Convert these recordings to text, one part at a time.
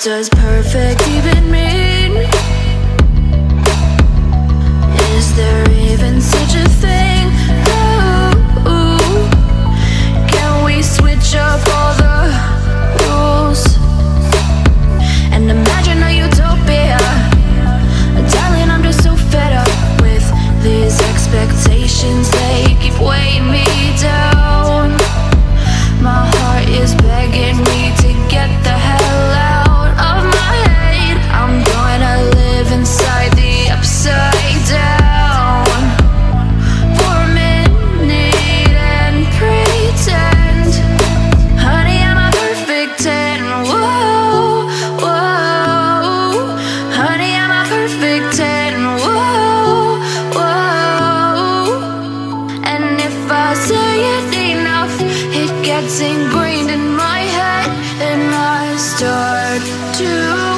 does perfect even me gets ingrained in my head and I start to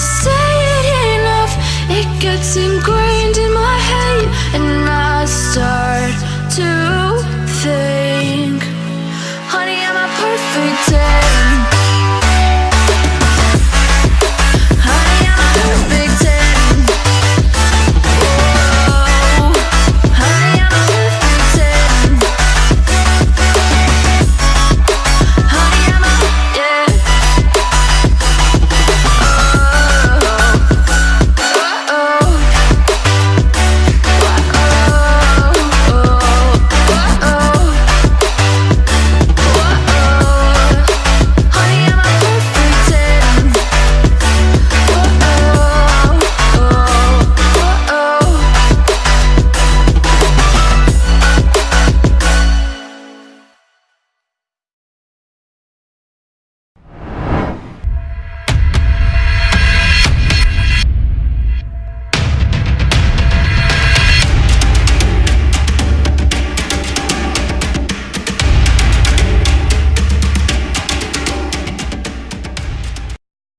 So.